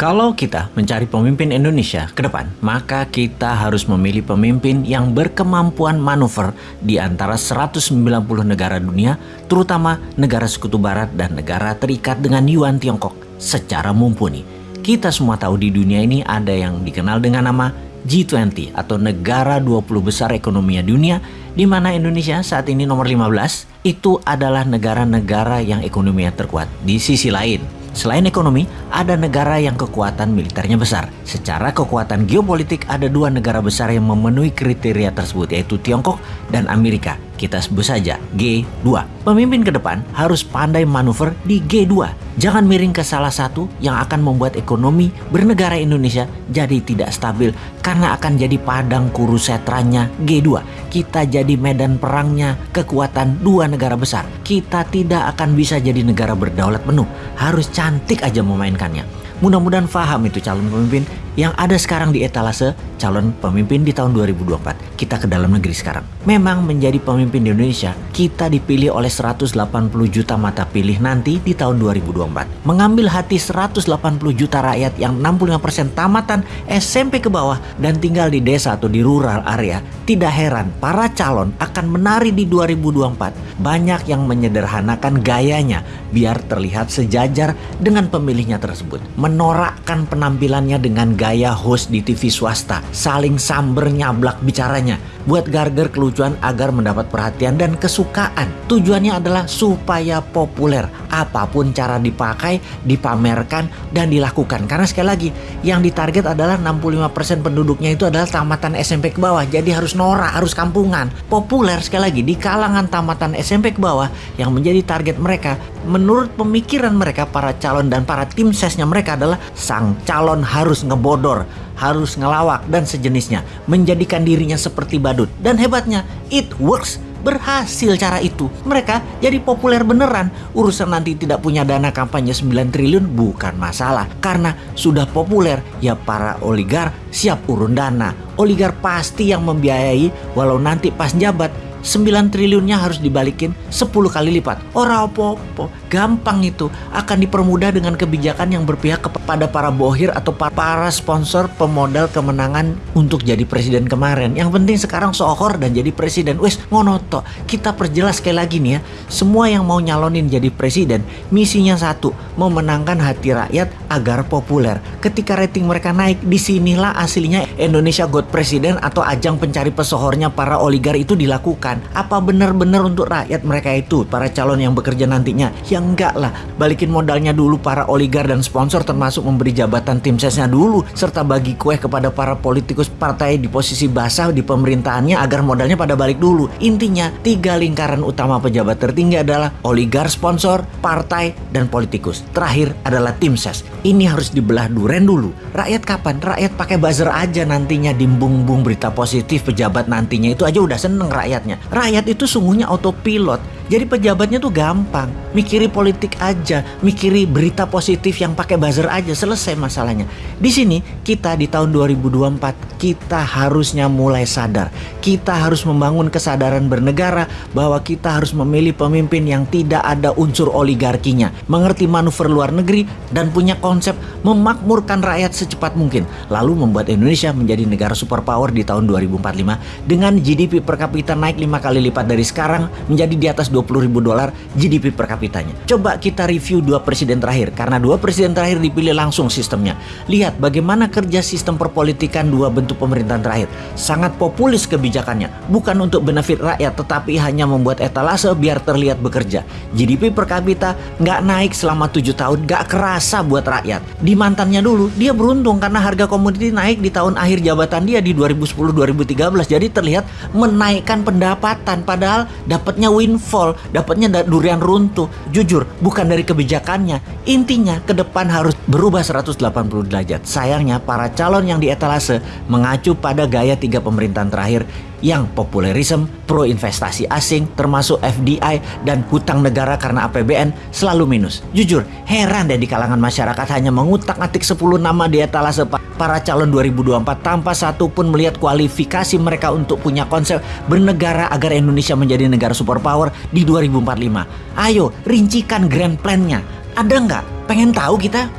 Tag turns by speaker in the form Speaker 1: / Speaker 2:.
Speaker 1: Kalau kita mencari pemimpin Indonesia ke depan, maka kita harus memilih pemimpin yang berkemampuan manuver di antara 190 negara dunia, terutama negara sekutu barat dan negara terikat dengan Yuan Tiongkok secara mumpuni. Kita semua tahu di dunia ini ada yang dikenal dengan nama G20 atau negara 20 besar ekonomi dunia di mana Indonesia saat ini nomor 15 itu adalah negara-negara yang ekonominya terkuat. Di sisi lain, Selain ekonomi, ada negara yang kekuatan militernya besar. Secara kekuatan geopolitik, ada dua negara besar yang memenuhi kriteria tersebut, yaitu Tiongkok dan Amerika. Kita sebut saja G2. Pemimpin ke depan harus pandai manuver di G2. Jangan miring ke salah satu yang akan membuat ekonomi bernegara Indonesia jadi tidak stabil karena akan jadi padang kurusetranya G2. Kita jadi medan perangnya kekuatan dua negara besar. Kita tidak akan bisa jadi negara berdaulat penuh. Harus cantik aja memainkannya. Mudah-mudahan paham itu calon pemimpin yang ada sekarang di etalase calon pemimpin di tahun 2024. Kita ke dalam negeri sekarang. Memang menjadi pemimpin di Indonesia, kita dipilih oleh 180 juta mata pilih nanti di tahun 2024. Mengambil hati 180 juta rakyat yang 65% tamatan SMP ke bawah dan tinggal di desa atau di rural area. Tidak heran para calon akan menari di 2024. Banyak yang menyederhanakan gayanya biar terlihat sejajar dengan pemilihnya tersebut. Menorakkan penampilannya dengan gaya host di TV swasta, saling samber nyablak bicaranya, buat garger kelucuan agar mendapat perhatian dan kesukaan. Tujuannya adalah supaya populer, apa pun cara dipakai, dipamerkan, dan dilakukan. Karena sekali lagi, yang ditarget adalah 65% penduduknya itu adalah tamatan SMP ke bawah, jadi harus norak, harus kampungan. Populer sekali lagi di kalangan tamatan SMP ke bawah yang menjadi target mereka, menurut pemikiran mereka para calon dan para tim sesnya mereka adalah sang calon harus ngebodor bodor, harus ngelawak dan sejenisnya, menjadikan dirinya seperti badut. Dan hebatnya, it works. Berhasil cara itu. Mereka jadi populer beneran. Urusan nanti tidak punya dana kampanye 9 triliun bukan masalah. Karena sudah populer, ya para oligar siap urun dana. Oligar pasti yang membiayai walau nanti pas jabat 9 triliunnya harus dibalikin 10 kali lipat. Ora opo-opo, gampang itu. Akan dipermudah dengan kebijakan yang berpihak kepada para bohir atau para sponsor pemodal kemenangan untuk jadi presiden kemarin. Yang penting sekarang sohor dan jadi presiden. Wes ngonoto, kita perjelas sekali lagi nih ya. Semua yang mau nyalonin jadi presiden, misinya satu, memenangkan hati rakyat agar populer. Ketika rating mereka naik, di sinilah aslinya Indonesia God Presiden atau ajang pencari pesohornya para oligar itu dilakukan apa benar-benar untuk rakyat mereka itu, para calon yang bekerja nantinya? Ya enggak lah, balikin modalnya dulu para oligar dan sponsor termasuk memberi jabatan tim sesnya dulu, serta bagi kue kepada para politikus partai di posisi basah di pemerintahannya agar modalnya pada balik dulu. Intinya, tiga lingkaran utama pejabat tertinggi adalah oligar, sponsor, partai, dan politikus. Terakhir adalah tim ses. Ini harus dibelah duren dulu. Rakyat kapan? Rakyat pakai buzzer aja nantinya dimbung-bung berita positif pejabat nantinya itu aja udah seneng rakyatnya. Rakyat itu sungguhnya autopilot. Jadi pejabatnya tuh gampang, mikiri politik aja, mikiri berita positif yang pakai buzzer aja, selesai masalahnya. Di sini kita di tahun 2024 kita harusnya mulai sadar. Kita harus membangun kesadaran bernegara bahwa kita harus memilih pemimpin yang tidak ada unsur oligarkinya, mengerti manuver luar negeri dan punya konsep memakmurkan rakyat secepat mungkin, lalu membuat Indonesia menjadi negara superpower di tahun 2045 dengan GDP per kapita naik lima kali lipat dari sekarang menjadi di atas 20 ribu dolar GDP per kapitanya. Coba kita review dua presiden terakhir, karena dua presiden terakhir dipilih langsung sistemnya. Lihat bagaimana kerja sistem perpolitikan dua bentuk pemerintahan terakhir. Sangat populis kebijakannya, bukan untuk benefit rakyat, tetapi hanya membuat etalase biar terlihat bekerja. GDP per kapita nggak naik selama tujuh tahun, nggak kerasa buat rakyat. Mantannya dulu, dia beruntung karena harga komoditi naik di tahun akhir jabatan dia di 2010-2013, jadi terlihat menaikkan pendapatan, padahal dapatnya windfall dapatnya durian runtuh. Jujur, bukan dari kebijakannya. Intinya, ke depan harus berubah 180 derajat. Sayangnya, para calon yang di etalase mengacu pada gaya tiga pemerintahan terakhir yang populerisme, pro investasi asing, termasuk FDI dan hutang negara karena APBN selalu minus. Jujur, heran deh di kalangan masyarakat hanya mengutak-atik 10 nama di etalase para calon 2024 tanpa satu pun melihat kualifikasi mereka untuk punya konsep bernegara agar Indonesia menjadi negara superpower di 2045. Ayo, rincikan grand plan-nya. Ada nggak? Pengen tahu kita?